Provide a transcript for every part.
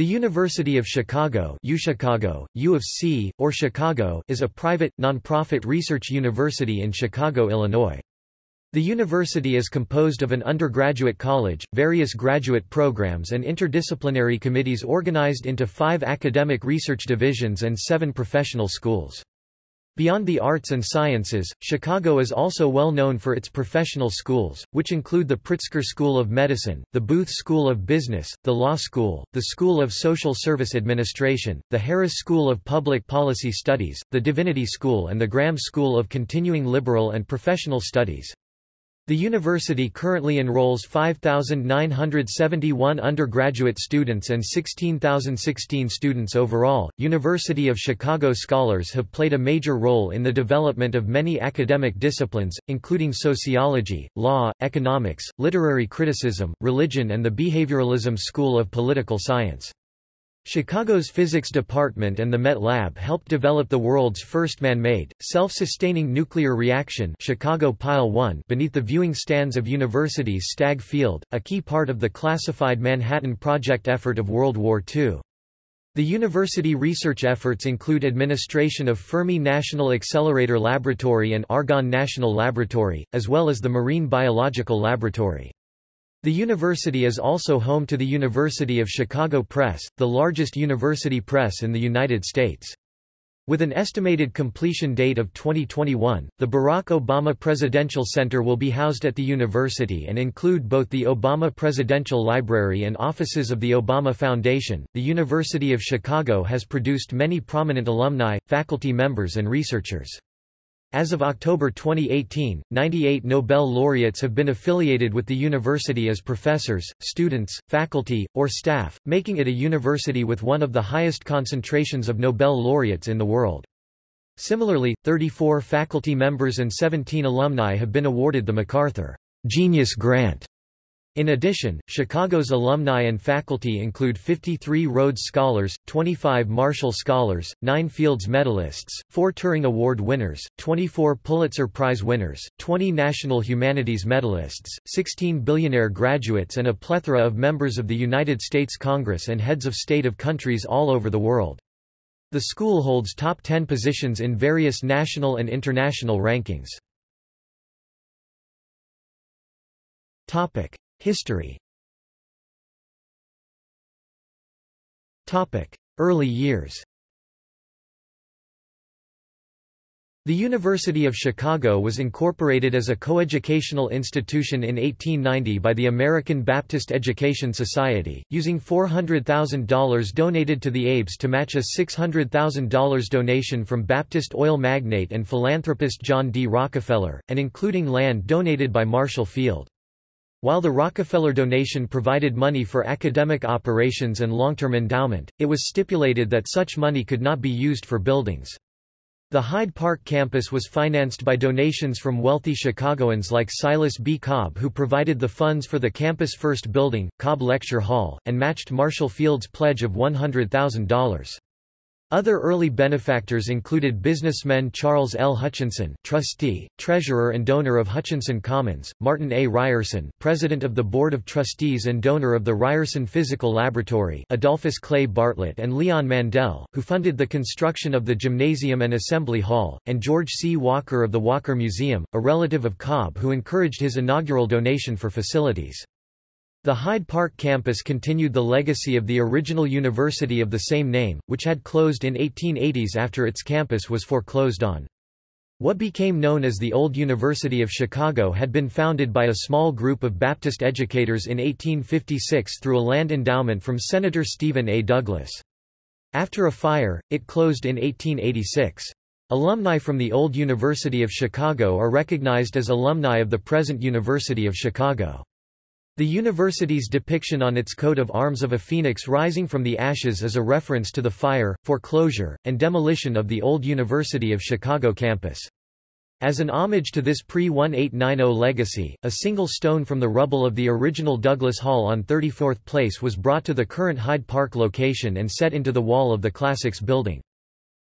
The University of Chicago UChicago, U of C, or Chicago is a private, nonprofit research university in Chicago, Illinois. The university is composed of an undergraduate college, various graduate programs and interdisciplinary committees organized into five academic research divisions and seven professional schools. Beyond the arts and sciences, Chicago is also well known for its professional schools, which include the Pritzker School of Medicine, the Booth School of Business, the Law School, the School of Social Service Administration, the Harris School of Public Policy Studies, the Divinity School and the Graham School of Continuing Liberal and Professional Studies. The university currently enrolls 5,971 undergraduate students and 16,016 students overall. University of Chicago scholars have played a major role in the development of many academic disciplines, including sociology, law, economics, literary criticism, religion, and the behavioralism school of political science. Chicago's physics department and the MET Lab helped develop the world's first man-made, self-sustaining nuclear reaction Chicago Pile 1 beneath the viewing stands of University's Stagg Field, a key part of the classified Manhattan Project effort of World War II. The university research efforts include administration of Fermi National Accelerator Laboratory and Argonne National Laboratory, as well as the Marine Biological Laboratory. The university is also home to the University of Chicago Press, the largest university press in the United States. With an estimated completion date of 2021, the Barack Obama Presidential Center will be housed at the university and include both the Obama Presidential Library and offices of the Obama Foundation. The University of Chicago has produced many prominent alumni, faculty members, and researchers. As of October 2018, 98 Nobel laureates have been affiliated with the university as professors, students, faculty, or staff, making it a university with one of the highest concentrations of Nobel laureates in the world. Similarly, 34 faculty members and 17 alumni have been awarded the MacArthur Genius Grant in addition, Chicago's alumni and faculty include 53 Rhodes Scholars, 25 Marshall Scholars, 9 Fields Medalists, 4 Turing Award winners, 24 Pulitzer Prize winners, 20 National Humanities Medalists, 16 billionaire graduates and a plethora of members of the United States Congress and heads of state of countries all over the world. The school holds top 10 positions in various national and international rankings. Topic. History Early years The University of Chicago was incorporated as a coeducational institution in 1890 by the American Baptist Education Society, using $400,000 donated to the ABES to match a $600,000 donation from Baptist oil magnate and philanthropist John D. Rockefeller, and including land donated by Marshall Field. While the Rockefeller donation provided money for academic operations and long-term endowment, it was stipulated that such money could not be used for buildings. The Hyde Park campus was financed by donations from wealthy Chicagoans like Silas B. Cobb who provided the funds for the campus' first building, Cobb Lecture Hall, and matched Marshall Field's pledge of $100,000. Other early benefactors included businessmen Charles L. Hutchinson, trustee, treasurer and donor of Hutchinson Commons, Martin A. Ryerson, president of the Board of Trustees and donor of the Ryerson Physical Laboratory, Adolphus Clay Bartlett and Leon Mandel, who funded the construction of the gymnasium and assembly hall, and George C. Walker of the Walker Museum, a relative of Cobb who encouraged his inaugural donation for facilities. The Hyde Park campus continued the legacy of the original university of the same name, which had closed in 1880s after its campus was foreclosed on. What became known as the Old University of Chicago had been founded by a small group of Baptist educators in 1856 through a land endowment from Senator Stephen A. Douglas. After a fire, it closed in 1886. Alumni from the Old University of Chicago are recognized as alumni of the present University of Chicago. The university's depiction on its coat of arms of a phoenix rising from the ashes is a reference to the fire, foreclosure, and demolition of the old University of Chicago campus. As an homage to this pre-1890 legacy, a single stone from the rubble of the original Douglas Hall on 34th Place was brought to the current Hyde Park location and set into the wall of the Classics building.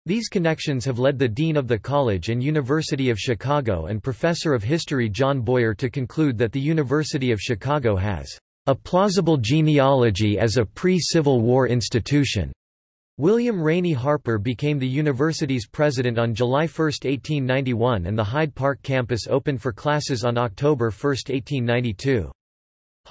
These connections have led the Dean of the College and University of Chicago and Professor of History John Boyer to conclude that the University of Chicago has a plausible genealogy as a pre-Civil War institution. William Rainey Harper became the university's president on July 1, 1891 and the Hyde Park campus opened for classes on October 1, 1892.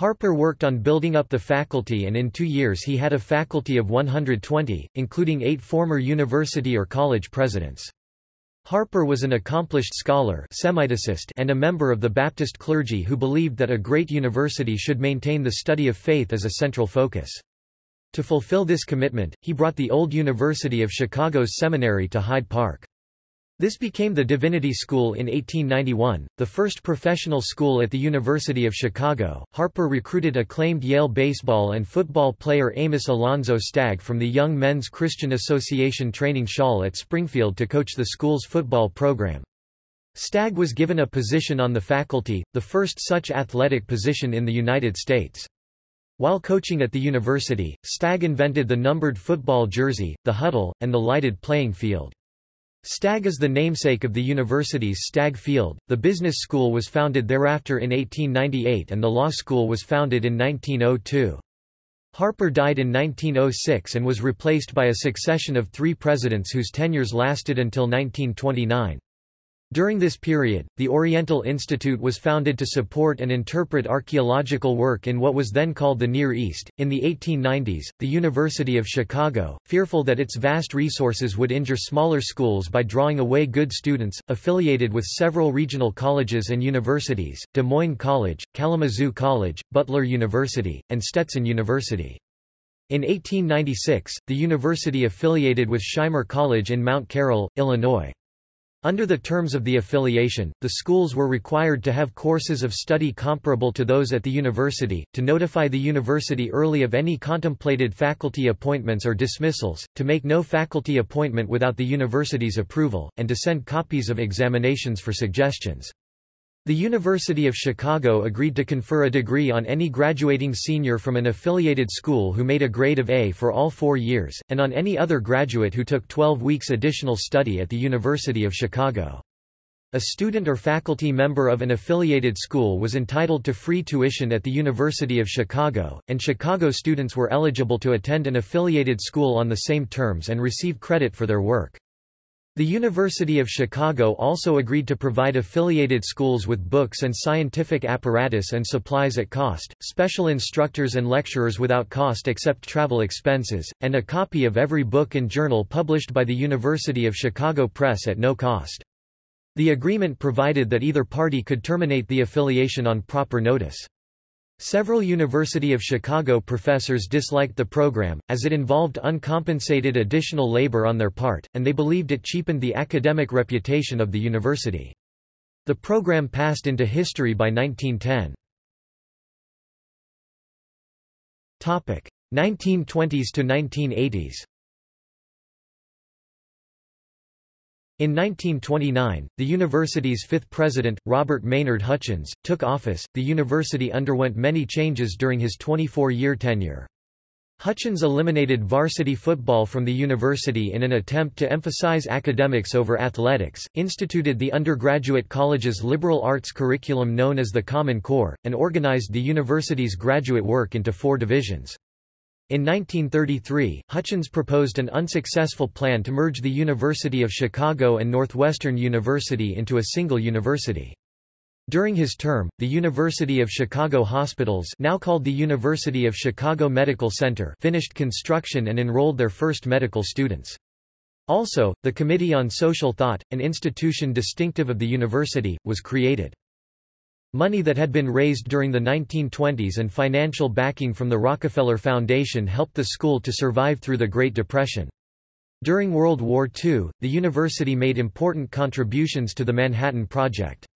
Harper worked on building up the faculty and in two years he had a faculty of 120, including eight former university or college presidents. Harper was an accomplished scholar and a member of the Baptist clergy who believed that a great university should maintain the study of faith as a central focus. To fulfill this commitment, he brought the old University of Chicago's seminary to Hyde Park. This became the Divinity School in 1891, the first professional school at the University of Chicago. Harper recruited acclaimed Yale baseball and football player Amos Alonzo Stagg from the Young Men's Christian Association training shawl at Springfield to coach the school's football program. Stagg was given a position on the faculty, the first such athletic position in the United States. While coaching at the university, Stagg invented the numbered football jersey, the huddle, and the lighted playing field. Stagg is the namesake of the university's Stagg Field. The business school was founded thereafter in 1898 and the law school was founded in 1902. Harper died in 1906 and was replaced by a succession of three presidents whose tenures lasted until 1929. During this period, the Oriental Institute was founded to support and interpret archaeological work in what was then called the Near East. In the 1890s, the University of Chicago, fearful that its vast resources would injure smaller schools by drawing away good students, affiliated with several regional colleges and universities, Des Moines College, Kalamazoo College, Butler University, and Stetson University. In 1896, the university affiliated with Shimer College in Mount Carroll, Illinois. Under the terms of the affiliation, the schools were required to have courses of study comparable to those at the university, to notify the university early of any contemplated faculty appointments or dismissals, to make no faculty appointment without the university's approval, and to send copies of examinations for suggestions. The University of Chicago agreed to confer a degree on any graduating senior from an affiliated school who made a grade of A for all four years, and on any other graduate who took 12 weeks additional study at the University of Chicago. A student or faculty member of an affiliated school was entitled to free tuition at the University of Chicago, and Chicago students were eligible to attend an affiliated school on the same terms and receive credit for their work. The University of Chicago also agreed to provide affiliated schools with books and scientific apparatus and supplies at cost, special instructors and lecturers without cost except travel expenses, and a copy of every book and journal published by the University of Chicago Press at no cost. The agreement provided that either party could terminate the affiliation on proper notice. Several University of Chicago professors disliked the program, as it involved uncompensated additional labor on their part, and they believed it cheapened the academic reputation of the university. The program passed into history by 1910. 1920s to 1980s In 1929, the university's fifth president, Robert Maynard Hutchins, took office. The university underwent many changes during his 24-year tenure. Hutchins eliminated varsity football from the university in an attempt to emphasize academics over athletics, instituted the undergraduate college's liberal arts curriculum known as the Common Core, and organized the university's graduate work into four divisions. In 1933, Hutchins proposed an unsuccessful plan to merge the University of Chicago and Northwestern University into a single university. During his term, the University of Chicago Hospitals now called the University of Chicago Medical Center finished construction and enrolled their first medical students. Also, the Committee on Social Thought, an institution distinctive of the university, was created. Money that had been raised during the 1920s and financial backing from the Rockefeller Foundation helped the school to survive through the Great Depression. During World War II, the university made important contributions to the Manhattan Project.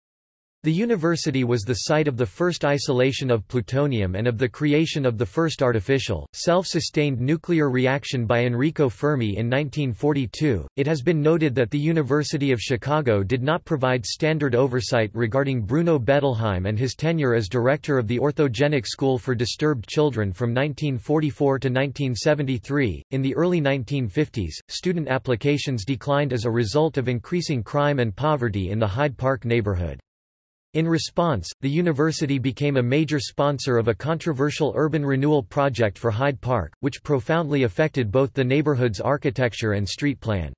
The university was the site of the first isolation of plutonium and of the creation of the first artificial, self-sustained nuclear reaction by Enrico Fermi in 1942. It has been noted that the University of Chicago did not provide standard oversight regarding Bruno Bettelheim and his tenure as director of the Orthogenic School for Disturbed Children from 1944 to 1973. In the early 1950s, student applications declined as a result of increasing crime and poverty in the Hyde Park neighborhood. In response, the university became a major sponsor of a controversial urban renewal project for Hyde Park, which profoundly affected both the neighborhood's architecture and street plan.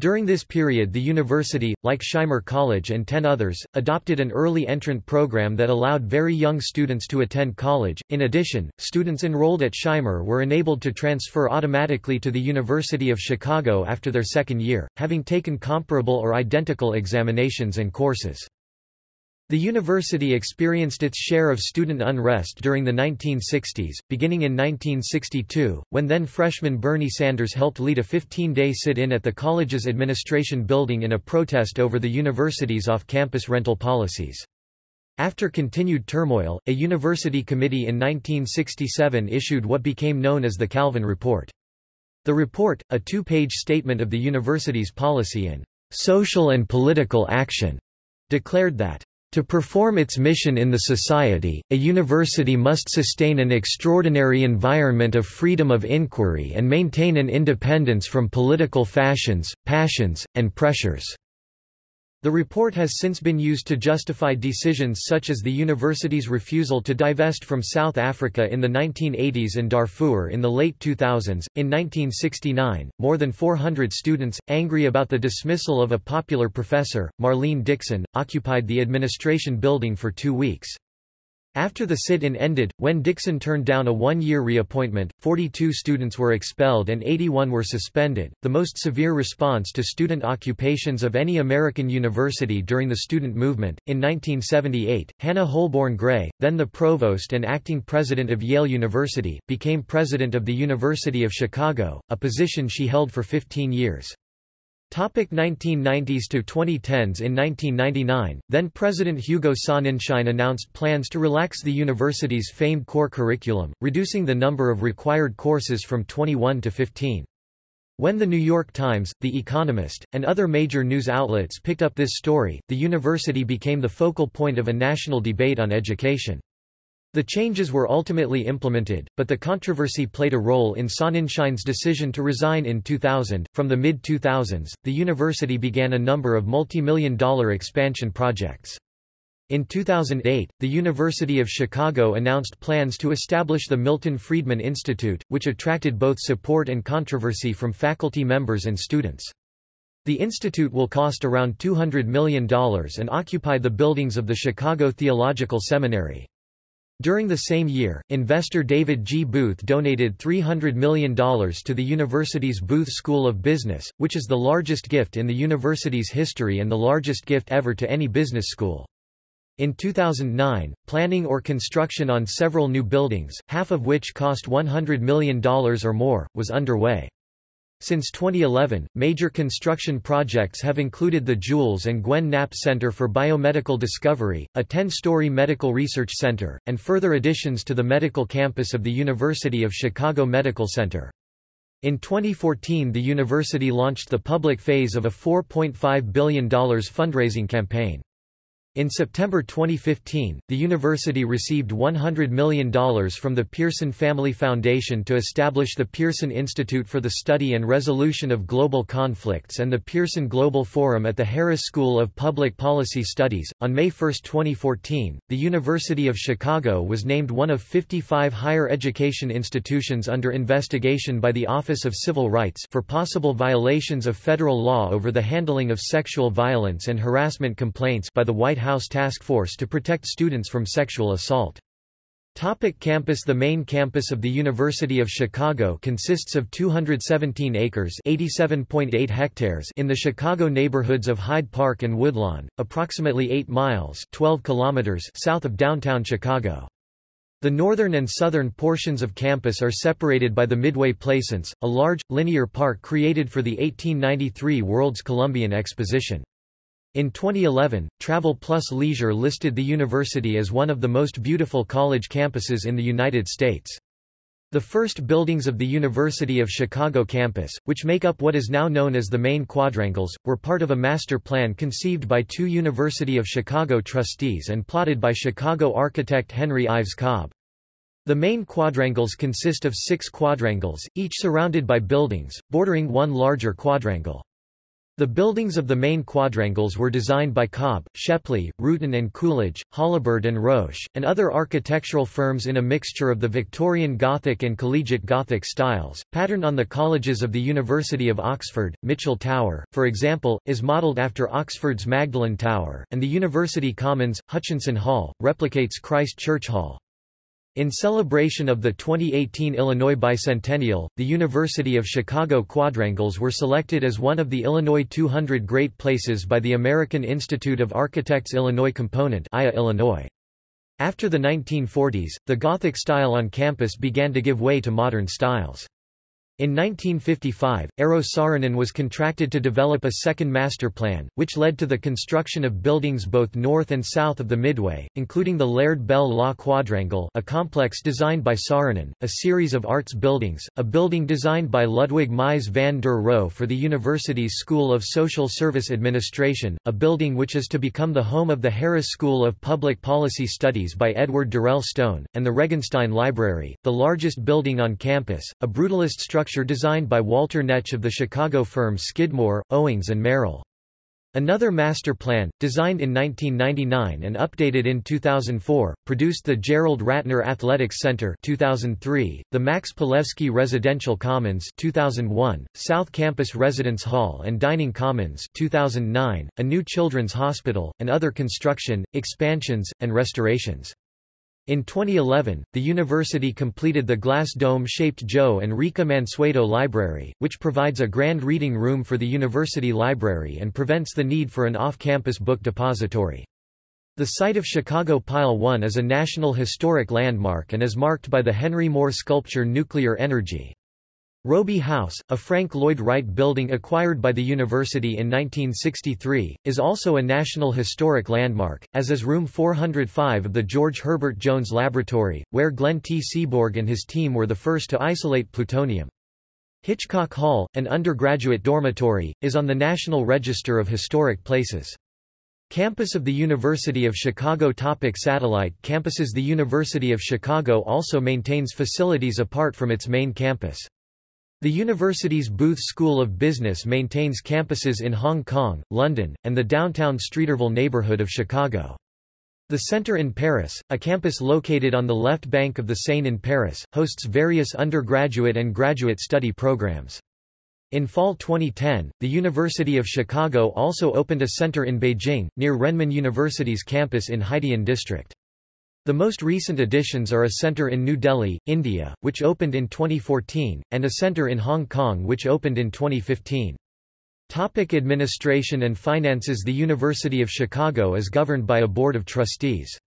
During this period the university, like Shimer College and ten others, adopted an early entrant program that allowed very young students to attend college. In addition, students enrolled at Shimer were enabled to transfer automatically to the University of Chicago after their second year, having taken comparable or identical examinations and courses. The university experienced its share of student unrest during the 1960s, beginning in 1962, when then freshman Bernie Sanders helped lead a 15-day sit-in at the college's administration building in a protest over the university's off-campus rental policies. After continued turmoil, a university committee in 1967 issued what became known as the Kalven Report. The report, a two-page statement of the university's policy in social and political action, declared that to perform its mission in the society, a university must sustain an extraordinary environment of freedom of inquiry and maintain an independence from political fashions, passions, and pressures. The report has since been used to justify decisions such as the university's refusal to divest from South Africa in the 1980s and Darfur in the late 2000s. In 1969, more than 400 students, angry about the dismissal of a popular professor, Marlene Dixon, occupied the administration building for two weeks. After the sit-in ended, when Dixon turned down a one-year reappointment, 42 students were expelled and 81 were suspended, the most severe response to student occupations of any American university during the student movement. In 1978, Hannah Holborn Gray, then the provost and acting president of Yale University, became president of the University of Chicago, a position she held for 15 years. Topic 1990s to 2010s In 1999, then-President Hugo Sonnenschein announced plans to relax the university's famed core curriculum, reducing the number of required courses from 21 to 15. When The New York Times, The Economist, and other major news outlets picked up this story, the university became the focal point of a national debate on education. The changes were ultimately implemented, but the controversy played a role in Sonnenschein's decision to resign in 2000. From the mid 2000s, the university began a number of multi-million dollar expansion projects. In 2008, the University of Chicago announced plans to establish the Milton Friedman Institute, which attracted both support and controversy from faculty members and students. The institute will cost around $200 million and occupy the buildings of the Chicago Theological Seminary. During the same year, investor David G. Booth donated $300 million to the university's Booth School of Business, which is the largest gift in the university's history and the largest gift ever to any business school. In 2009, planning or construction on several new buildings, half of which cost $100 million or more, was underway. Since 2011, major construction projects have included the Jules and Gwen Knapp Center for Biomedical Discovery, a 10-story medical research center, and further additions to the medical campus of the University of Chicago Medical Center. In 2014 the university launched the public phase of a $4.5 billion fundraising campaign. In September 2015, the university received $100 million from the Pearson Family Foundation to establish the Pearson Institute for the Study and Resolution of Global Conflicts and the Pearson Global Forum at the Harris School of Public Policy Studies. On May 1, 2014, the University of Chicago was named one of 55 higher education institutions under investigation by the Office of Civil Rights for possible violations of federal law over the handling of sexual violence and harassment complaints by the White House House Task Force to protect students from sexual assault. Topic campus The main campus of the University of Chicago consists of 217 acres (87.8 hectares in the Chicago neighborhoods of Hyde Park and Woodlawn, approximately 8 miles 12 kilometers south of downtown Chicago. The northern and southern portions of campus are separated by the Midway Plaisance, a large, linear park created for the 1893 World's Columbian Exposition. In 2011, Travel Plus Leisure listed the university as one of the most beautiful college campuses in the United States. The first buildings of the University of Chicago campus, which make up what is now known as the main quadrangles, were part of a master plan conceived by two University of Chicago trustees and plotted by Chicago architect Henry Ives Cobb. The main quadrangles consist of six quadrangles, each surrounded by buildings, bordering one larger quadrangle. The buildings of the main quadrangles were designed by Cobb, Shepley, Rutan and Coolidge, Holabird and Roche, and other architectural firms in a mixture of the Victorian Gothic and Collegiate Gothic styles, patterned on the colleges of the University of Oxford. Mitchell Tower, for example, is modelled after Oxford's Magdalen Tower, and the University Commons, Hutchinson Hall, replicates Christ Church Hall. In celebration of the 2018 Illinois Bicentennial, the University of Chicago Quadrangles were selected as one of the Illinois 200 Great Places by the American Institute of Architects Illinois Component IA Illinois. After the 1940s, the Gothic style on campus began to give way to modern styles. In 1955, Eero Saarinen was contracted to develop a second master plan, which led to the construction of buildings both north and south of the Midway, including the Laird Bell Law Quadrangle a complex designed by Saarinen, a series of arts buildings, a building designed by Ludwig Mies van der Rohe for the university's School of Social Service Administration, a building which is to become the home of the Harris School of Public Policy Studies by Edward Durell Stone, and the Regenstein Library, the largest building on campus, a brutalist structure structure designed by Walter Netsch of the Chicago firms Skidmore, Owings and Merrill. Another master plan, designed in 1999 and updated in 2004, produced the Gerald Ratner Athletics Center 2003, the Max Palevsky Residential Commons 2001, South Campus Residence Hall and Dining Commons 2009, a new children's hospital, and other construction, expansions, and restorations. In 2011, the university completed the glass dome-shaped Joe and Rika Mansueto Library, which provides a grand reading room for the university library and prevents the need for an off-campus book depository. The site of Chicago Pile 1 is a National Historic Landmark and is marked by the Henry Moore sculpture Nuclear Energy. Robie House, a Frank Lloyd Wright building acquired by the university in 1963, is also a National Historic Landmark, as is Room 405 of the George Herbert Jones Laboratory, where Glenn T. Seaborg and his team were the first to isolate plutonium. Hitchcock Hall, an undergraduate dormitory, is on the National Register of Historic Places. Campus of the University of Chicago Topic Satellite campuses The University of Chicago also maintains facilities apart from its main campus. The university's Booth School of Business maintains campuses in Hong Kong, London, and the downtown Streeterville neighborhood of Chicago. The Center in Paris, a campus located on the left bank of the Seine in Paris, hosts various undergraduate and graduate study programs. In fall 2010, the University of Chicago also opened a center in Beijing, near Renmin University's campus in Haidian District. The most recent additions are a centre in New Delhi, India, which opened in 2014, and a centre in Hong Kong which opened in 2015. Topic administration and finances The University of Chicago is governed by a Board of Trustees.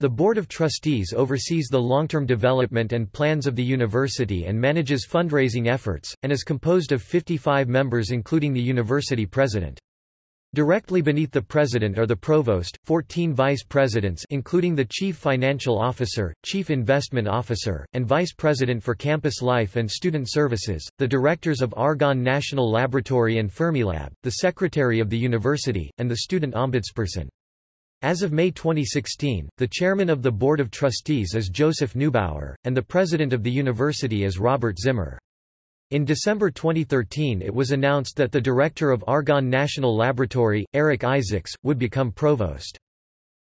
The Board of Trustees oversees the long-term development and plans of the university and manages fundraising efforts, and is composed of 55 members including the university president. Directly beneath the president are the provost, 14 vice presidents including the chief financial officer, chief investment officer, and vice president for campus life and student services, the directors of Argonne National Laboratory and Fermilab, the secretary of the university, and the student ombudsperson. As of May 2016, the chairman of the board of trustees is Joseph Neubauer, and the president of the university is Robert Zimmer. In December 2013 it was announced that the director of Argonne National Laboratory, Eric Isaacs, would become provost.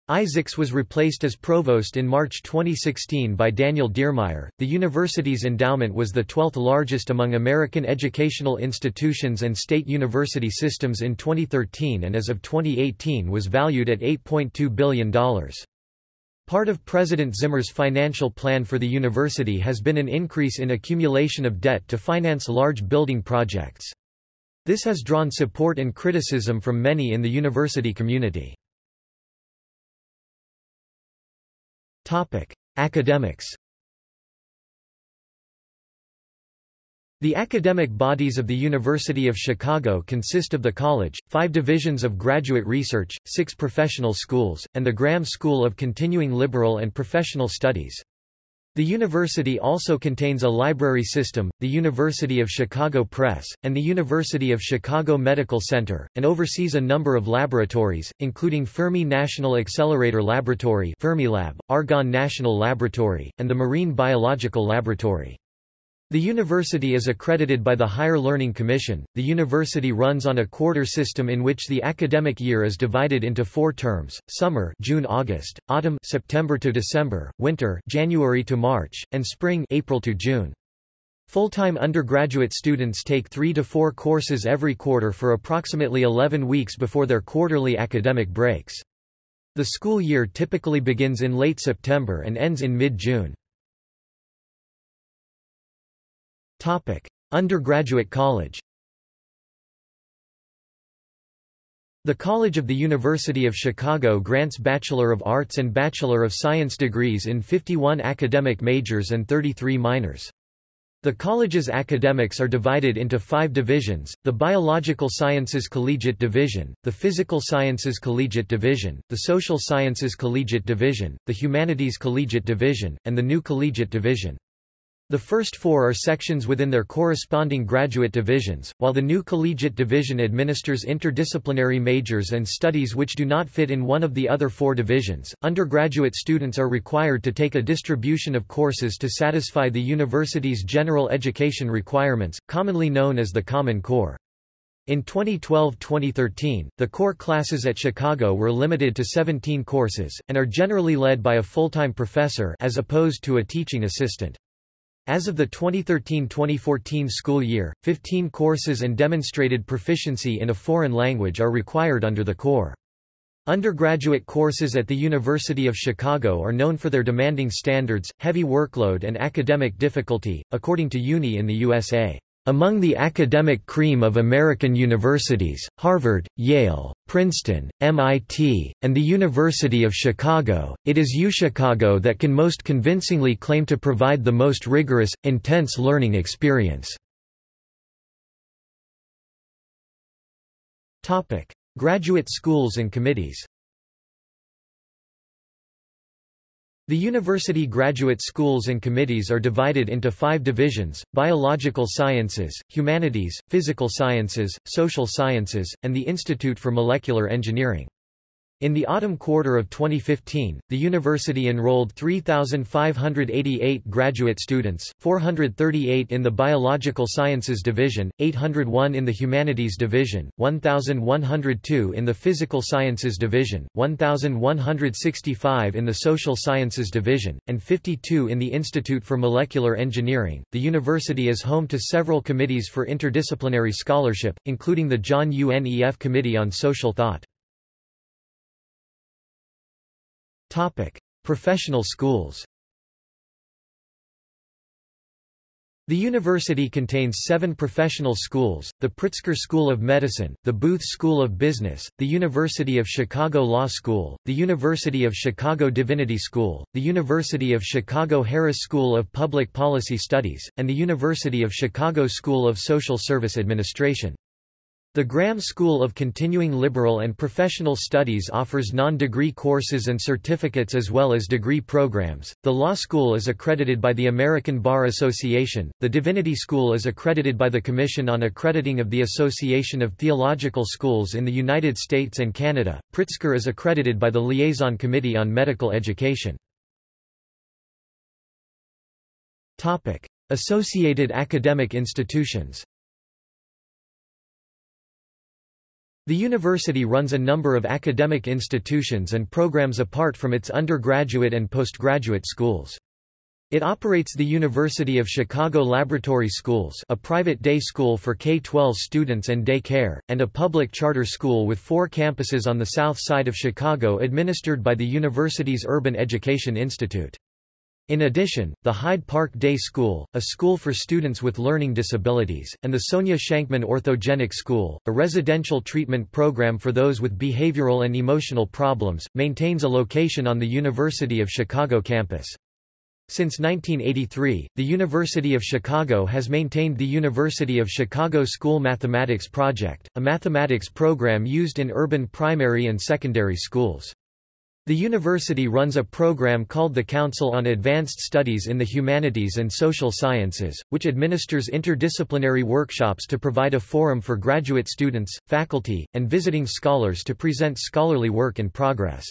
Isaacs was replaced as provost in March 2016 by Daniel Diermeier. The university's endowment was the 12th largest among American educational institutions and state university systems in 2013 and as of 2018 was valued at $8.2 billion. Part of President Zimmer's financial plan for the university has been an increase in accumulation of debt to finance large building projects. This has drawn support and criticism from many in the university community. Academics The academic bodies of the University of Chicago consist of the college, five divisions of graduate research, six professional schools, and the Graham School of Continuing Liberal and Professional Studies. The university also contains a library system, the University of Chicago Press, and the University of Chicago Medical Center, and oversees a number of laboratories, including Fermi National Accelerator Laboratory Fermilab, Argonne National Laboratory, and the Marine Biological Laboratory. The university is accredited by the Higher Learning Commission. The university runs on a quarter system in which the academic year is divided into four terms: summer, June-August, autumn, September to December, winter, January to March, and spring, April to June. Full-time undergraduate students take 3 to 4 courses every quarter for approximately 11 weeks before their quarterly academic breaks. The school year typically begins in late September and ends in mid-June. Undergraduate College. The College of the University of Chicago grants Bachelor of Arts and Bachelor of Science degrees in 51 academic majors and 33 minors. The college's academics are divided into five divisions, the Biological Sciences Collegiate Division, the Physical Sciences Collegiate Division, the Social Sciences Collegiate Division, the Humanities Collegiate Division, and the New Collegiate Division. The first four are sections within their corresponding graduate divisions, while the new collegiate division administers interdisciplinary majors and studies which do not fit in one of the other four divisions. Undergraduate students are required to take a distribution of courses to satisfy the university's general education requirements, commonly known as the Common Core. In 2012-2013, the core classes at Chicago were limited to 17 courses, and are generally led by a full-time professor as opposed to a teaching assistant. As of the 2013-2014 school year, 15 courses and demonstrated proficiency in a foreign language are required under the core. Undergraduate courses at the University of Chicago are known for their demanding standards, heavy workload and academic difficulty, according to UNI in the USA. Among the academic cream of American universities, Harvard, Yale, Princeton, MIT, and the University of Chicago, it is UChicago that can most convincingly claim to provide the most rigorous, intense learning experience. Graduate schools and committees The university graduate schools and committees are divided into five divisions, biological sciences, humanities, physical sciences, social sciences, and the Institute for Molecular Engineering. In the autumn quarter of 2015, the university enrolled 3,588 graduate students, 438 in the Biological Sciences Division, 801 in the Humanities Division, 1,102 in the Physical Sciences Division, 1,165 in the Social Sciences Division, and 52 in the Institute for Molecular Engineering. The university is home to several committees for interdisciplinary scholarship, including the John U. Nef Committee on Social Thought. Topic: Professional schools. The university contains seven professional schools, the Pritzker School of Medicine, the Booth School of Business, the University of Chicago Law School, the University of Chicago Divinity School, the University of Chicago Harris School of Public Policy Studies, and the University of Chicago School of Social Service Administration. The Graham School of Continuing Liberal and Professional Studies offers non-degree courses and certificates as well as degree programs. The law school is accredited by the American Bar Association. The Divinity School is accredited by the Commission on Accrediting of the Association of Theological Schools in the United States and Canada. Pritzker is accredited by the Liaison Committee on Medical Education. Topic: Associated academic institutions. The university runs a number of academic institutions and programs apart from its undergraduate and postgraduate schools. It operates the University of Chicago Laboratory Schools a private day school for K-12 students and day care, and a public charter school with four campuses on the south side of Chicago administered by the university's Urban Education Institute. In addition, the Hyde Park Day School, a school for students with learning disabilities, and the Sonia Shankman Orthogenic School, a residential treatment program for those with behavioral and emotional problems, maintains a location on the University of Chicago campus. Since 1983, the University of Chicago has maintained the University of Chicago School Mathematics Project, a mathematics program used in urban primary and secondary schools. The university runs a program called the Council on Advanced Studies in the Humanities and Social Sciences, which administers interdisciplinary workshops to provide a forum for graduate students, faculty, and visiting scholars to present scholarly work in progress.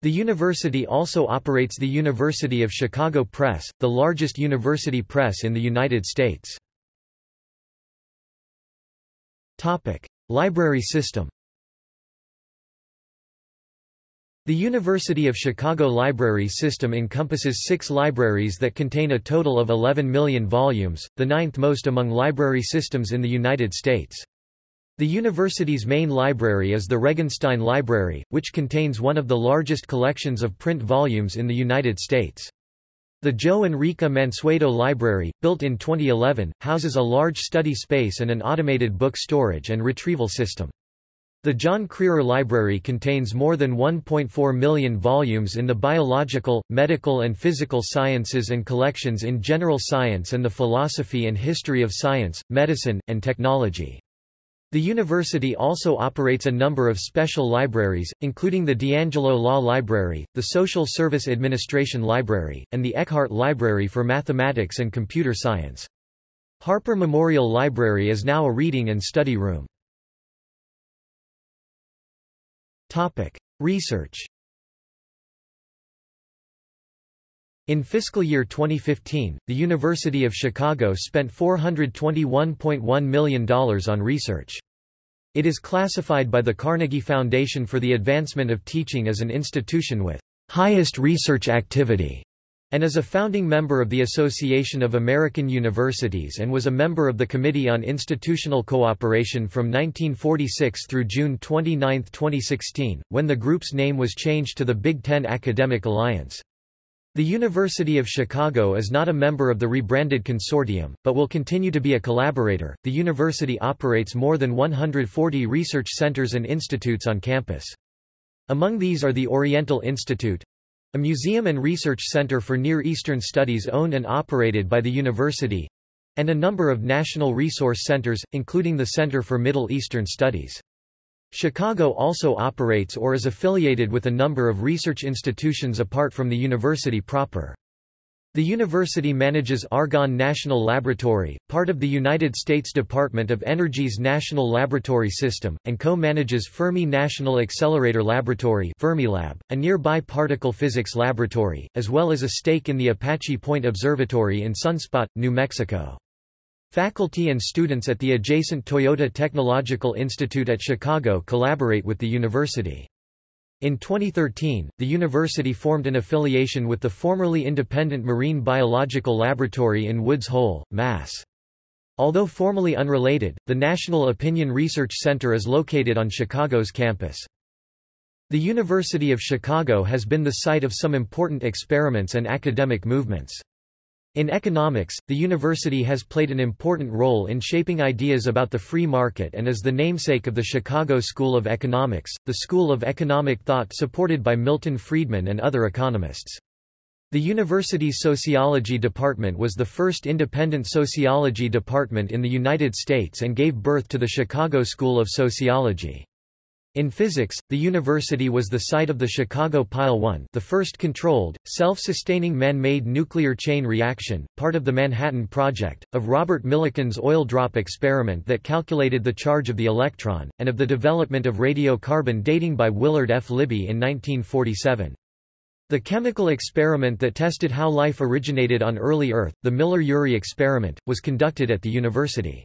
The university also operates the University of Chicago Press, the largest university press in the United States. Topic. Library system The University of Chicago library system encompasses six libraries that contain a total of 11 million volumes, the ninth most among library systems in the United States. The university's main library is the Regenstein Library, which contains one of the largest collections of print volumes in the United States. The Joe and Rika Mansueto Library, built in 2011, houses a large study space and an automated book storage and retrieval system. The John Crerar Library contains more than 1.4 million volumes in the biological, medical and physical sciences and collections in general science and the philosophy and history of science, medicine, and technology. The university also operates a number of special libraries, including the D'Angelo Law Library, the Social Service Administration Library, and the Eckhart Library for Mathematics and Computer Science. Harper Memorial Library is now a reading and study room. Research In fiscal year 2015, the University of Chicago spent $421.1 million on research. It is classified by the Carnegie Foundation for the Advancement of Teaching as an institution with highest research activity and is a founding member of the Association of American Universities and was a member of the Committee on Institutional Cooperation from 1946 through June 29, 2016, when the group's name was changed to the Big Ten Academic Alliance. The University of Chicago is not a member of the rebranded consortium, but will continue to be a collaborator. The university operates more than 140 research centers and institutes on campus. Among these are the Oriental Institute, a museum and research center for Near Eastern studies owned and operated by the university, and a number of national resource centers, including the Center for Middle Eastern Studies. Chicago also operates or is affiliated with a number of research institutions apart from the university proper. The university manages Argonne National Laboratory, part of the United States Department of Energy's National Laboratory System, and co-manages Fermi National Accelerator Laboratory Fermilab, a nearby particle physics laboratory, as well as a stake in the Apache Point Observatory in Sunspot, New Mexico. Faculty and students at the adjacent Toyota Technological Institute at Chicago collaborate with the university. In 2013, the university formed an affiliation with the formerly independent Marine Biological Laboratory in Woods Hole, Mass. Although formally unrelated, the National Opinion Research Center is located on Chicago's campus. The University of Chicago has been the site of some important experiments and academic movements. In economics, the university has played an important role in shaping ideas about the free market and is the namesake of the Chicago School of Economics, the school of economic thought supported by Milton Friedman and other economists. The university's sociology department was the first independent sociology department in the United States and gave birth to the Chicago School of Sociology. In physics, the university was the site of the Chicago Pile 1 the first controlled, self-sustaining man-made nuclear chain reaction, part of the Manhattan Project, of Robert Millikan's oil drop experiment that calculated the charge of the electron, and of the development of radiocarbon dating by Willard F. Libby in 1947. The chemical experiment that tested how life originated on early Earth, the Miller-Urey experiment, was conducted at the university.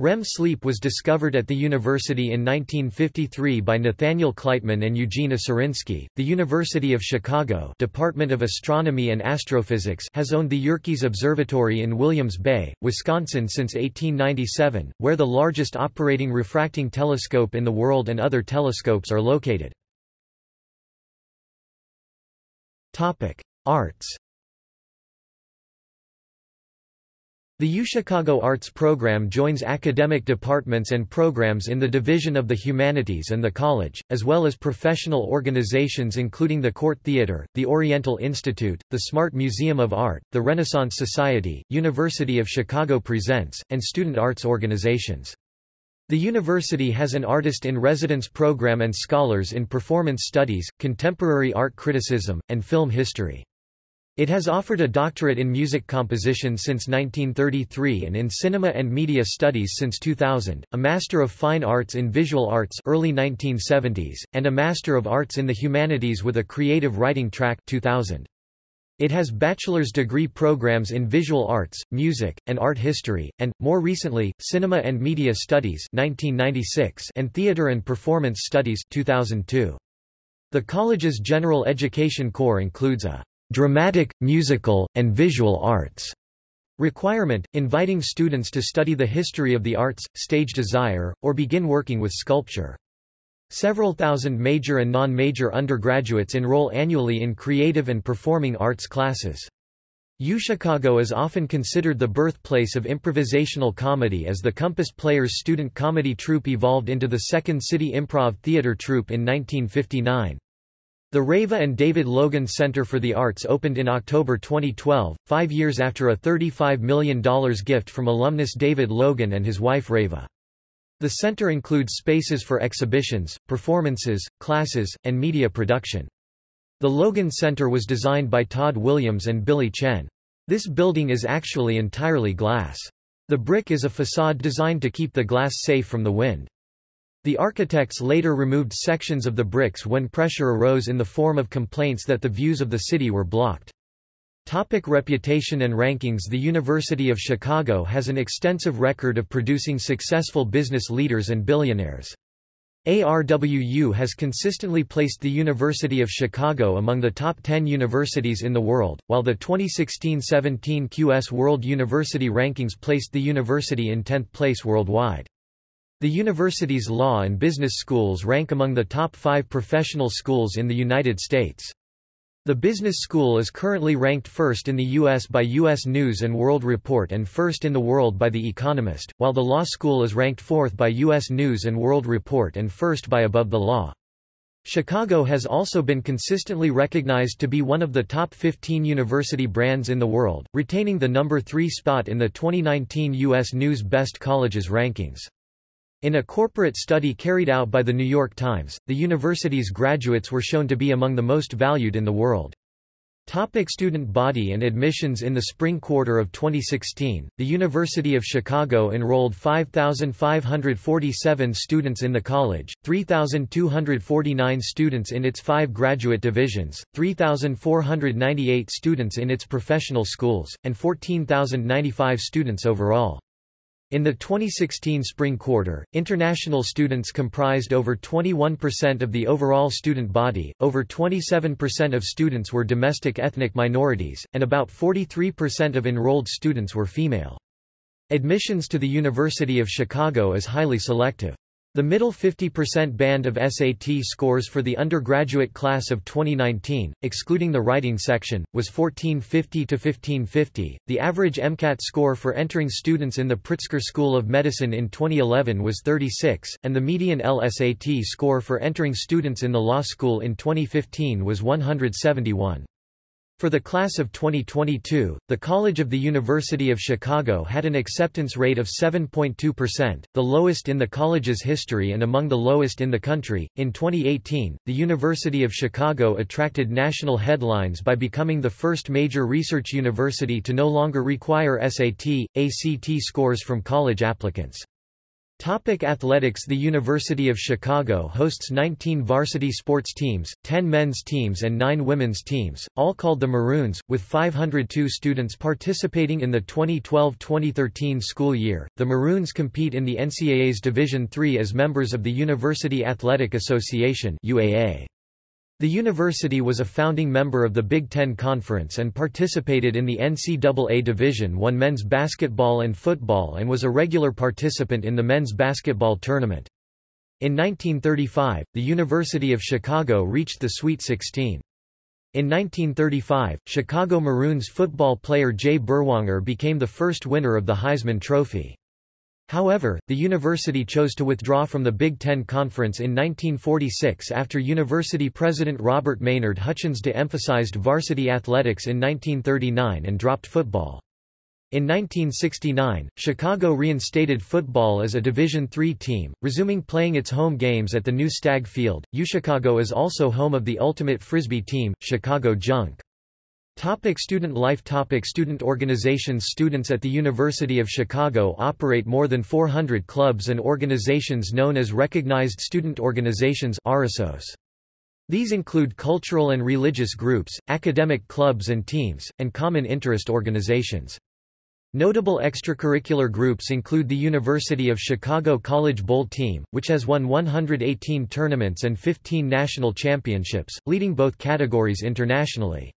REM sleep was discovered at the university in 1953 by Nathaniel Kleitman and Eugene Aserinsky. The University of Chicago Department of Astronomy and Astrophysics has owned the Yerkes Observatory in Williams Bay, Wisconsin since 1897, where the largest operating refracting telescope in the world and other telescopes are located. Topic: Arts The UChicago Arts Program joins academic departments and programs in the Division of the Humanities and the College, as well as professional organizations including the Court Theatre, the Oriental Institute, the Smart Museum of Art, the Renaissance Society, University of Chicago Presents, and student arts organizations. The university has an artist-in-residence program and scholars in performance studies, contemporary art criticism, and film history. It has offered a doctorate in music composition since 1933 and in cinema and media studies since 2000, a Master of Fine Arts in Visual Arts early 1970s, and a Master of Arts in the Humanities with a Creative Writing track 2000. It has bachelor's degree programs in visual arts, music, and art history, and, more recently, cinema and media studies 1996 and theater and performance studies 2002. The college's general education core includes a dramatic, musical, and visual arts requirement, inviting students to study the history of the arts, stage desire, or begin working with sculpture. Several thousand major and non-major undergraduates enroll annually in creative and performing arts classes. UChicago is often considered the birthplace of improvisational comedy as the Compass Players student comedy troupe evolved into the Second City Improv Theater troupe in 1959. The Reva and David Logan Center for the Arts opened in October 2012, five years after a $35 million gift from alumnus David Logan and his wife Reva. The center includes spaces for exhibitions, performances, classes, and media production. The Logan Center was designed by Tod Williams and Billie Tsien. This building is actually entirely glass. The brick is a facade designed to keep the glass safe from the wind. The architects later removed sections of the bricks when pressure arose in the form of complaints that the views of the city were blocked. Topic reputation and rankings The University of Chicago has an extensive record of producing successful business leaders and billionaires. ARWU has consistently placed the University of Chicago among the top 10 universities in the world, while the 2016-17 QS World University Rankings placed the university in 10th place worldwide. The university's law and business schools rank among the top five professional schools in the United States. The business school is currently ranked first in the U.S. by U.S. News & World Report and first in the world by The Economist, while the law school is ranked fourth by U.S. News & World Report and first by Above the Law. Chicago has also been consistently recognized to be one of the top 15 university brands in the world, retaining the number 3 spot in the 2019 U.S. News Best Colleges rankings. In a corporate study carried out by The New York Times, the university's graduates were shown to be among the most valued in the world. Topic student body and admissions In the spring quarter of 2016, the University of Chicago enrolled 5,547 students in the college, 3,249 students in its five graduate divisions, 3,498 students in its professional schools, and 14,095 students overall. In the 2016 spring quarter, international students comprised over 21% of the overall student body, over 27% of students were domestic ethnic minorities, and about 43% of enrolled students were female. Admissions to the University of Chicago is highly selective. The middle 50% band of SAT scores for the undergraduate class of 2019, excluding the writing section, was 1450 to 1550. The average MCAT score for entering students in the Pritzker School of Medicine in 2011 was 36, and the median LSAT score for entering students in the law school in 2015 was 171. For the class of 2022, the College of the University of Chicago had an acceptance rate of 7.2%, the lowest in the college's history and among the lowest in the country. In 2018, the University of Chicago attracted national headlines by becoming the first major research university to no longer require SAT, ACT scores from college applicants. Topic athletics The University of Chicago hosts 19 varsity sports teams, 10 men's teams and 9 women's teams, all called the Maroons, with 502 students participating in the 2012-2013 school year. The Maroons compete in the NCAA's Division III as members of the University Athletic Association UAA. The university was a founding member of the Big Ten Conference and participated in the NCAA Division I men's basketball and football and was a regular participant in the men's basketball tournament. In 1935, the University of Chicago reached the Sweet 16. In 1935, Chicago Maroons football player Jay Berwanger became the first winner of the Heisman Trophy. However, the university chose to withdraw from the Big Ten Conference in 1946 after university president Robert Maynard Hutchins de-emphasized varsity athletics in 1939 and dropped football. In 1969, Chicago reinstated football as a Division III team, resuming playing its home games at the new Stagg Field. UChicago is also home of the ultimate frisbee team, Chicago Junk. Topic student life Topic Student organizations Students at the University of Chicago operate more than 400 clubs and organizations known as Recognized Student Organizations RSOs. These include cultural and religious groups, academic clubs and teams, and common interest organizations. Notable extracurricular groups include the University of Chicago College Bowl team, which has won 118 tournaments and 15 national championships, leading both categories internationally.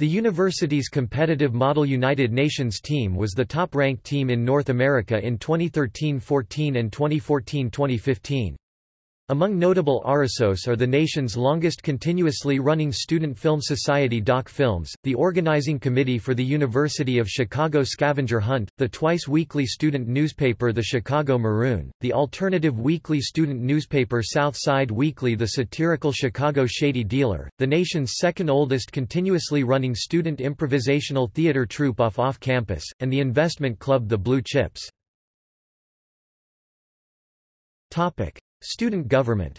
The university's competitive Model United Nations team was the top-ranked team in North America in 2013-14 and 2014-2015. Among notable RSOs are the nation's longest continuously running student film society Doc Films, the organizing committee for the University of Chicago Scavenger Hunt, the twice-weekly student newspaper The Chicago Maroon, the alternative weekly student newspaper Southside Weekly the satirical Chicago Shady Dealer, the nation's second oldest continuously running student improvisational theater troupe off off-campus, and the investment club The Blue Chips. Student government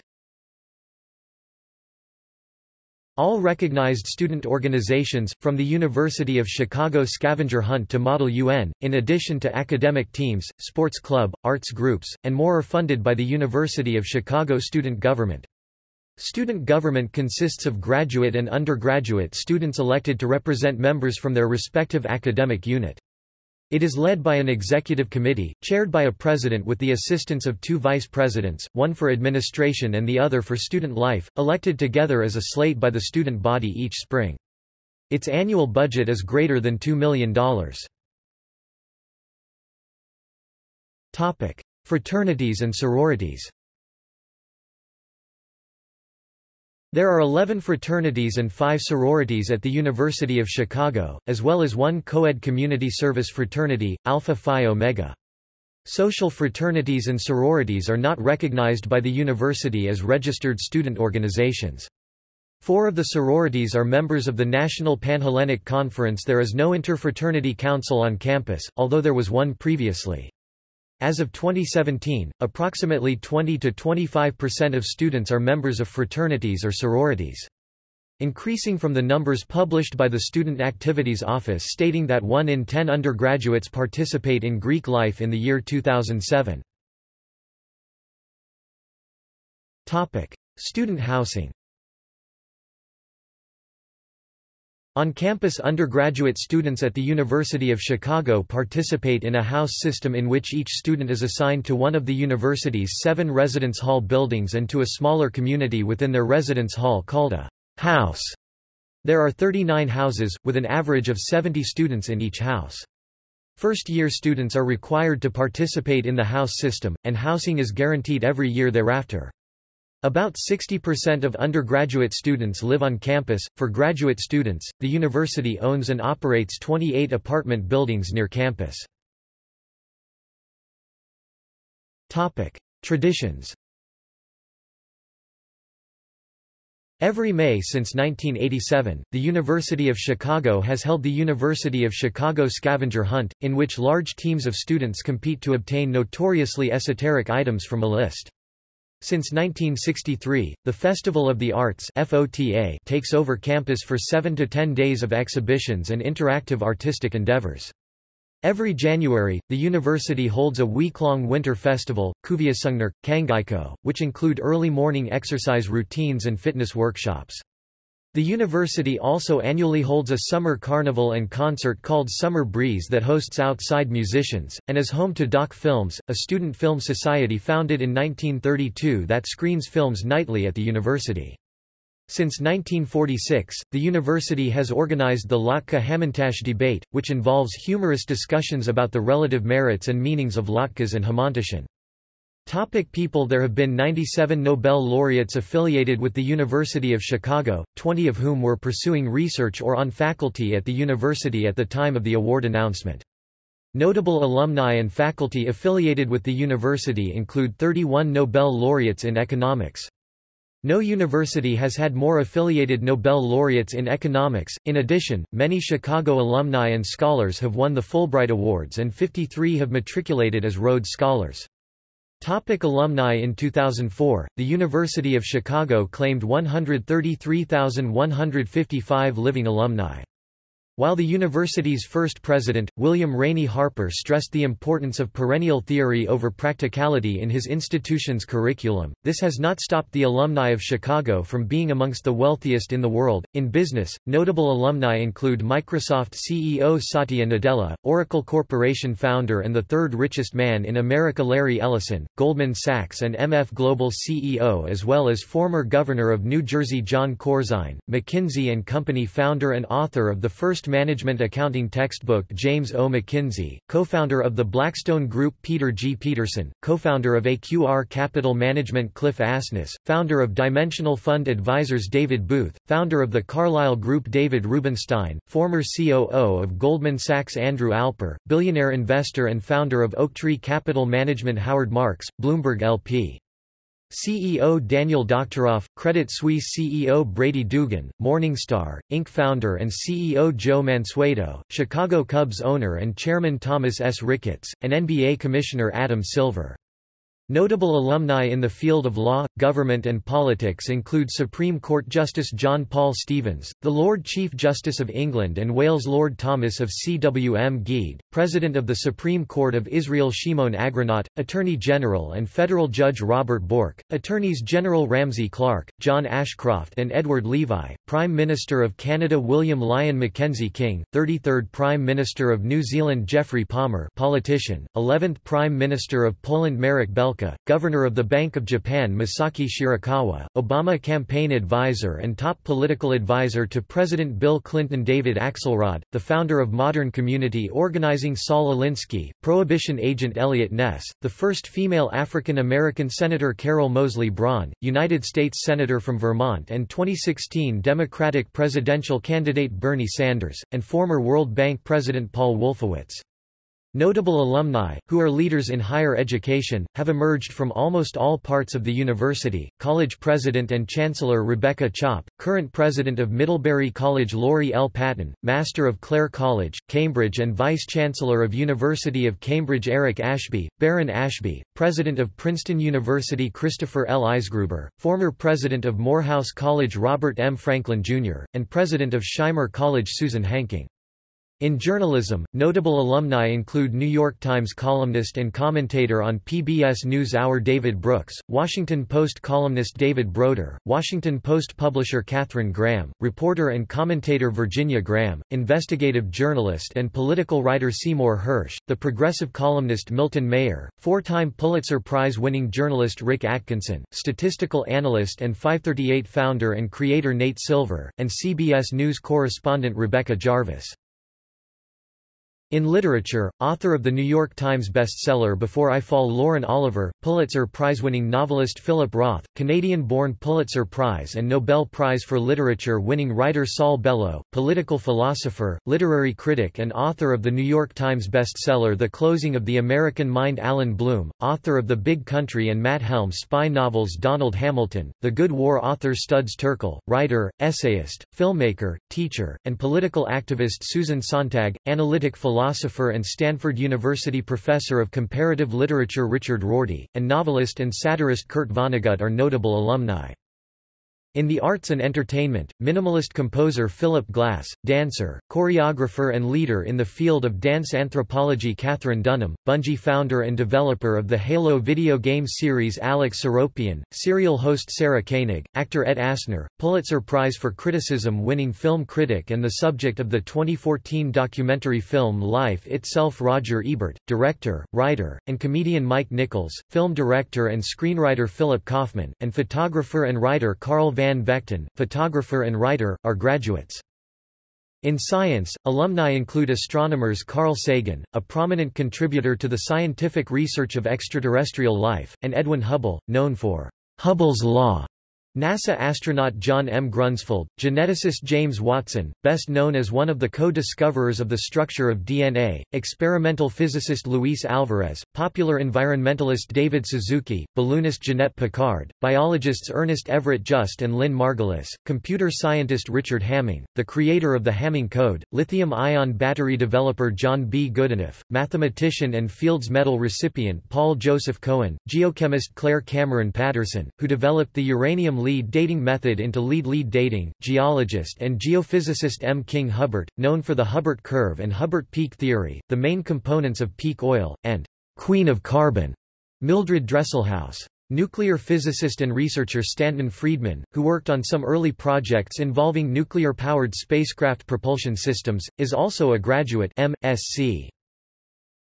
All recognized student organizations, from the University of Chicago Scavenger Hunt to Model UN, in addition to academic teams, sports club, arts groups, and more are funded by the University of Chicago student government. Student government consists of graduate and undergraduate students elected to represent members from their respective academic unit. It is led by an executive committee, chaired by a president with the assistance of two vice presidents, one for administration and the other for student life, elected together as a slate by the student body each spring. Its annual budget is greater than $2 million. Fraternities and sororities There are 11 fraternities and 5 sororities at the University of Chicago, as well as one co-ed community service fraternity, Alpha Phi Omega. Social fraternities and sororities are not recognized by the university as registered student organizations. Four of the sororities are members of the National Panhellenic Conference There is no interfraternity council on campus, although there was one previously. As of 2017, approximately 20 to 25% of students are members of fraternities or sororities. Increasing from the numbers published by the Student Activities Office stating that 1 in 10 undergraduates participate in Greek life in the year 2007. Topic: Student housing On-campus undergraduate students at the University of Chicago participate in a house system in which each student is assigned to one of the university's seven residence hall buildings and to a smaller community within their residence hall called a house. There are 39 houses, with an average of 70 students in each house. First-year students are required to participate in the house system, and housing is guaranteed every year thereafter. About 60% of undergraduate students live on campus. For graduate students, the university owns and operates 28 apartment buildings near campus. Topic: Traditions. Every May since 1987, the University of Chicago has held the University of Chicago Scavenger Hunt, in which large teams of students compete to obtain notoriously esoteric items from a list. Since 1963, the Festival of the Arts FOTA takes over campus for 7 to 10 days of exhibitions and interactive artistic endeavors. Every January, the university holds a week-long winter festival, Kuviasungnerk, Kangeiko, which include early morning exercise routines and fitness workshops. The university also annually holds a summer carnival and concert called Summer Breeze that hosts outside musicians, and is home to Doc Films, a student film society founded in 1932 that screens films nightly at the university. Since 1946, the university has organized the Latke Hamantash debate, which involves humorous discussions about the relative merits and meanings of latkes and hamantashen. Topic people There have been 97 Nobel laureates affiliated with the University of Chicago, 20 of whom were pursuing research or on faculty at the university at the time of the award announcement. Notable alumni and faculty affiliated with the university include 31 Nobel laureates in economics. No university has had more affiliated Nobel laureates in economics. In addition, many Chicago alumni and scholars have won the Fulbright Awards and 53 have matriculated as Rhodes Scholars. Topic alumni In 2004, the University of Chicago claimed 133,155 living alumni. While the university's first president, William Rainey Harper stressed the importance of perennial theory over practicality in his institution's curriculum, this has not stopped the alumni of Chicago from being amongst the wealthiest in the world. In business, notable alumni include Microsoft CEO Satya Nadella, Oracle Corporation founder and the third richest man in America Larry Ellison, Goldman Sachs and MF Global CEO as well as former governor of New Jersey Jon Corzine, McKinsey & Company founder and author of the first management accounting textbook James O. McKinsey, co-founder of the Blackstone Group Peter G. Peterson, co-founder of AQR Capital Management Cliff Asness, founder of Dimensional Fund Advisors David Booth, founder of the Carlyle Group David Rubenstein, former COO of Goldman Sachs Andrew Alper, billionaire investor and founder of Oaktree Capital Management Howard Marks, Bloomberg LP. CEO Daniel Doctoroff, Credit Suisse CEO Brady Dougan, Morningstar, Inc. founder and CEO Joe Mansueto, Chicago Cubs owner and chairman Thomas S. Ricketts, and NBA Commissioner Adam Silver. Notable alumni in the field of law, government and politics include Supreme Court Justice John Paul Stevens, the Lord Chief Justice of England and Wales Lord Thomas of Cwmgiedd, President of the Supreme Court of Israel Shimon Agranat, Attorney General and Federal Judge Robert Bork, Attorneys General Ramsey Clark, John Ashcroft and Edward Levi, Prime Minister of Canada William Lyon Mackenzie King, 33rd Prime Minister of New Zealand Geoffrey Palmer politician, 11th Prime Minister of Poland Marek Governor of the Bank of Japan Masaaki Shirakawa, Obama campaign advisor and top political advisor to President Bill Clinton David Axelrod, the founder of Modern Community Organizing Saul Alinsky, Prohibition agent Eliot Ness, the first female African-American Senator Carol Moseley Braun, United States Senator from Vermont and 2016 Democratic presidential candidate Bernie Sanders, and former World Bank President Paul Wolfowitz. Notable alumni, who are leaders in higher education, have emerged from almost all parts of the university. College president and chancellor Rebecca Chopp, current president of Middlebury College Laurie L. Patton, master of Clare College, Cambridge and vice-chancellor of University of Cambridge Eric Ashby, Baron Ashby, president of Princeton University Christopher L. Eisgruber, former president of Morehouse College Robert M. Franklin, Jr., and president of Shimer College Susan Henking. In journalism, notable alumni include New York Times columnist and commentator on PBS NewsHour David Brooks, Washington Post columnist David Broder, Washington Post publisher Katharine Graham, reporter and commentator Virginia Graham, investigative journalist and political writer Seymour Hersh, the progressive columnist Milton Mayer, four-time Pulitzer Prize-winning journalist Rick Atkinson, statistical analyst and 538 founder and creator Nate Silver, and CBS News correspondent Rebecca Jarvis. In literature, author of the New York Times bestseller Before I Fall Lauren Oliver, Pulitzer Prize-winning novelist Philip Roth, Canadian-born Pulitzer Prize and Nobel Prize for Literature winning writer Saul Bellow, political philosopher, literary critic and author of the New York Times bestseller The Closing of the American Mind Allan Bloom, author of The Big Country and Matt Helm spy novels Donald Hamilton, The Good War author Studs Terkel, writer, essayist, filmmaker, teacher, and political activist Susan Sontag, analytic philosopher philosopher and Stanford University professor of comparative literature Richard Rorty, and novelist and satirist Kurt Vonnegut are notable alumni. In the arts and entertainment, minimalist composer Philip Glass, dancer, choreographer and leader in the field of dance anthropology Katherine Dunham, Bungie founder and developer of the Halo video game series Alex Seropian, serial host Sarah Koenig, actor Ed Asner, Pulitzer Prize for Criticism winning film critic and the subject of the 2014 documentary film Life Itself Roger Ebert, director, writer, and comedian Mike Nichols, film director and screenwriter Philip Kaufman, and photographer and writer Carl Van Van Vechten, photographer and writer, are graduates. In science, alumni include astronomers Carl Sagan, a prominent contributor to the scientific research of extraterrestrial life, and Edwin Hubble, known for Hubble's law, NASA astronaut John M. Grunsfeld, geneticist James Watson, best known as one of the co-discoverers of the structure of DNA, experimental physicist Luis Alvarez, popular environmentalist David Suzuki, balloonist Jeannette Piccard, biologists Ernest Everett Just and Lynn Margulis, computer scientist Richard Hamming, the creator of the Hamming code, lithium-ion battery developer John B. Goodenough, mathematician and Fields Medal recipient Paul Joseph Cohen, geochemist Clair Cameron Patterson, who developed the uranium lead dating method into lead-lead dating. Geologist and geophysicist M. King Hubbert, known for the Hubbert curve and Hubbert peak theory, the main components of peak oil, and Queen of Carbon, Mildred Dresselhaus. Nuclear physicist and researcher Stanton Friedman, who worked on some early projects involving nuclear-powered spacecraft propulsion systems, is also a graduate M.Sc.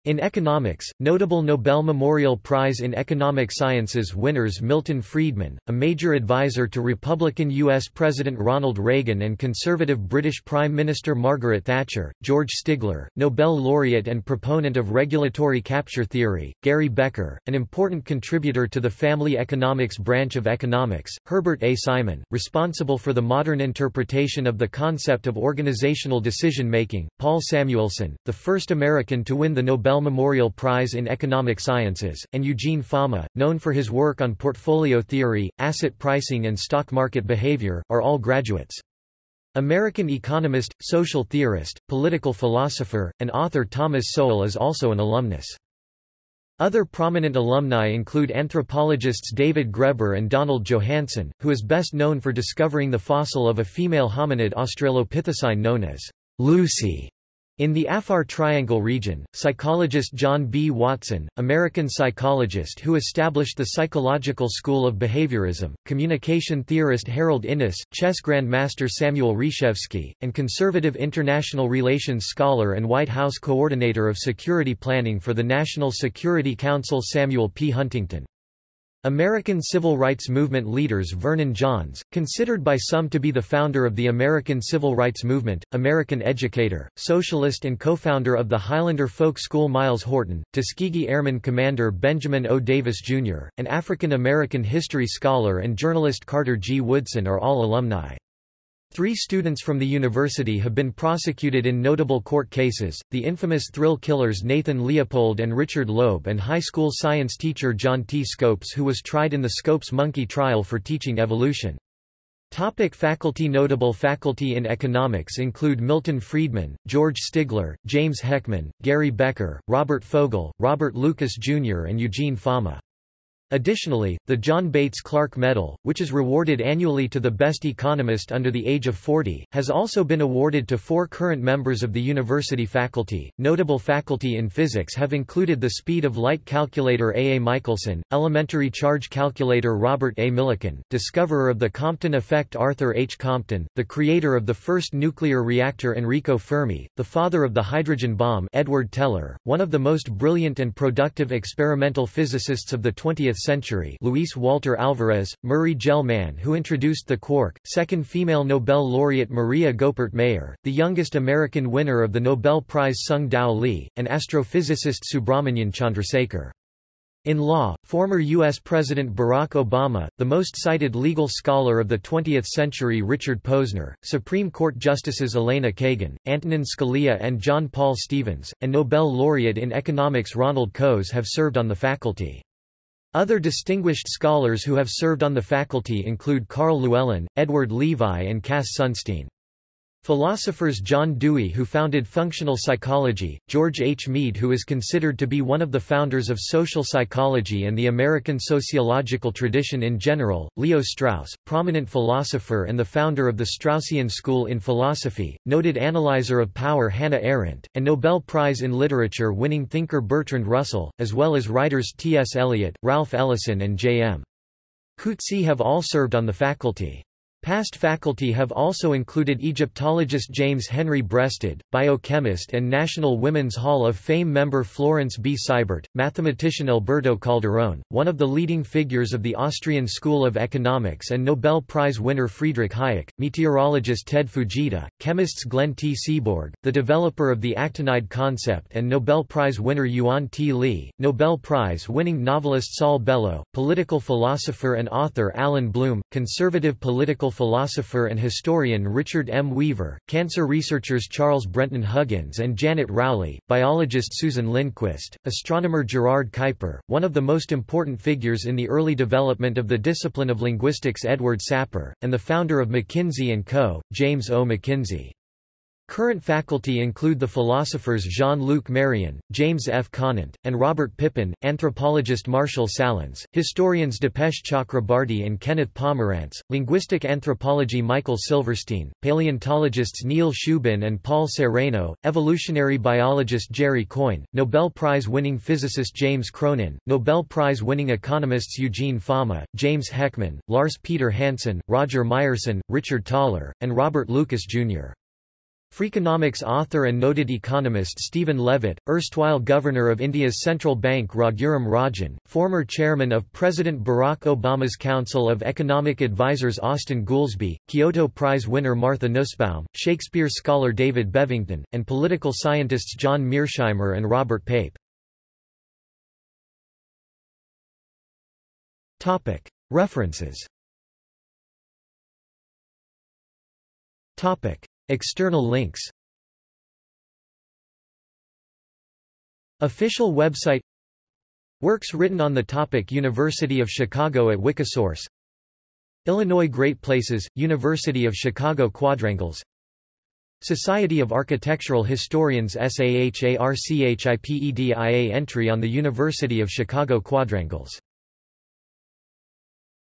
In economics, notable Nobel Memorial Prize in Economic Sciences winners Milton Friedman, a major advisor to Republican U.S. President Ronald Reagan and conservative British Prime Minister Margaret Thatcher, George Stigler, Nobel laureate and proponent of regulatory capture theory, Gary Becker, an important contributor to the family economics branch of economics, Herbert A. Simon, responsible for the modern interpretation of the concept of organizational decision-making, Paul Samuelson, the first American to win the Nobel Nobel Memorial Prize in Economic Sciences, and Eugene Fama, known for his work on portfolio theory, asset pricing and stock market behavior, are all graduates. American economist, social theorist, political philosopher, and author Thomas Sowell is also an alumnus. Other prominent alumni include anthropologists David Graeber and Donald Johanson, who is best known for discovering the fossil of a female hominid Australopithecine known as Lucy. In the Afar Triangle region, psychologist John B. Watson, American psychologist who established the psychological school of behaviorism, communication theorist Harold Innis, chess grandmaster Samuel Reshevsky, and conservative international relations scholar and White House coordinator of security planning for the National Security Council Samuel P. Huntington. American civil rights movement leaders Vernon Johns, considered by some to be the founder of the American civil rights movement, American educator, socialist and co-founder of the Highlander Folk School Myles Horton, Tuskegee Airman Commander Benjamin O. Davis, Jr., and African-American history scholar and journalist Carter G. Woodson are all alumni. Three students from the university have been prosecuted in notable court cases, the infamous thrill killers Nathan Leopold and Richard Loeb and high school science teacher John T. Scopes who was tried in the Scopes monkey trial for teaching evolution. Topic faculty Notable faculty in economics include Milton Friedman, George Stigler, James Heckman, Gary Becker, Robert Fogel, Robert Lucas Jr. and Eugene Fama. Additionally, the John Bates Clark Medal, which is rewarded annually to the best economist under the age of 40, has also been awarded to four current members of the university faculty. Notable faculty in physics have included the speed of light calculator A. A. Michelson, elementary charge calculator Robert A. Millikan, discoverer of the Compton effect Arthur H. Compton, the creator of the first nuclear reactor Enrico Fermi, the father of the hydrogen bomb Edward Teller, one of the most brilliant and productive experimental physicists of the 20th century Luis Walter Alvarez, Murray Gell-Mann who introduced the quark, second female Nobel laureate Maria Goeppert Mayer, the youngest American winner of the Nobel Prize Tsung-Dao Lee, and astrophysicist Subrahmanyan Chandrasekhar. In law, former U.S. President Barack Obama, the most cited legal scholar of the 20th century Richard Posner, Supreme Court Justices Elena Kagan, Antonin Scalia and John Paul Stevens, and Nobel laureate in economics Ronald Coase have served on the faculty. Other distinguished scholars who have served on the faculty include Karl Llewellyn, Edward Levi and Cass Sunstein. Philosophers John Dewey who founded functional psychology, George H. Mead who is considered to be one of the founders of social psychology and the American sociological tradition in general, Leo Strauss, prominent philosopher and the founder of the Straussian school in philosophy, noted analyzer of power Hannah Arendt, and Nobel Prize in Literature winning thinker Bertrand Russell, as well as writers T.S. Eliot, Ralph Ellison and J.M. Coetzee have all served on the faculty. Past faculty have also included Egyptologist James Henry Breasted, biochemist and National Women's Hall of Fame member Florence B. Seibert, mathematician Alberto Calderón, one of the leading figures of the Austrian School of Economics and Nobel Prize winner Friedrich Hayek, meteorologist Ted Fujita, chemists Glenn T. Seaborg, the developer of the actinide concept and Nobel Prize winner Yuan T. Lee, Nobel Prize-winning novelist Saul Bellow, political philosopher and author Allan Bloom, conservative political philosopher and historian Richard M. Weaver, cancer researchers Charles Brenton Huggins and Janet Rowley, biologist Susan Lindquist, astronomer Gerard Kuiper, one of the most important figures in the early development of the discipline of linguistics Edward Sapir, and the founder of McKinsey & Co., James O. McKinsey. Current faculty include the philosophers Jean-Luc Marion, James F. Conant, and Robert Pippin, anthropologist Marshall Sahlins, historians Dipesh Chakrabarty and Kenneth Pomeranz, linguistic anthropology Michael Silverstein, paleontologists Neil Shubin and Paul Sereno, evolutionary biologist Jerry Coyne, Nobel Prize-winning physicist James Cronin, Nobel Prize-winning economists Eugene Fama, James Heckman, Lars Peter Hansen, Roger Myerson, Richard Thaler, and Robert Lucas, Jr. Freakonomics author and noted economist Stephen Levitt, erstwhile governor of India's central bank Raghuram Rajan, former chairman of President Barack Obama's Council of Economic Advisers Austin Goolsbee, Kyoto Prize winner Martha Nussbaum, Shakespeare scholar David Bevington, and political scientists John Mearsheimer and Robert Pape. References External links. Official website. Works written on the topic University of Chicago at Wikisource. Illinois Great Places, University of Chicago Quadrangles. Society of Architectural Historians SAHARCHIPEDIA entry on the University of Chicago Quadrangles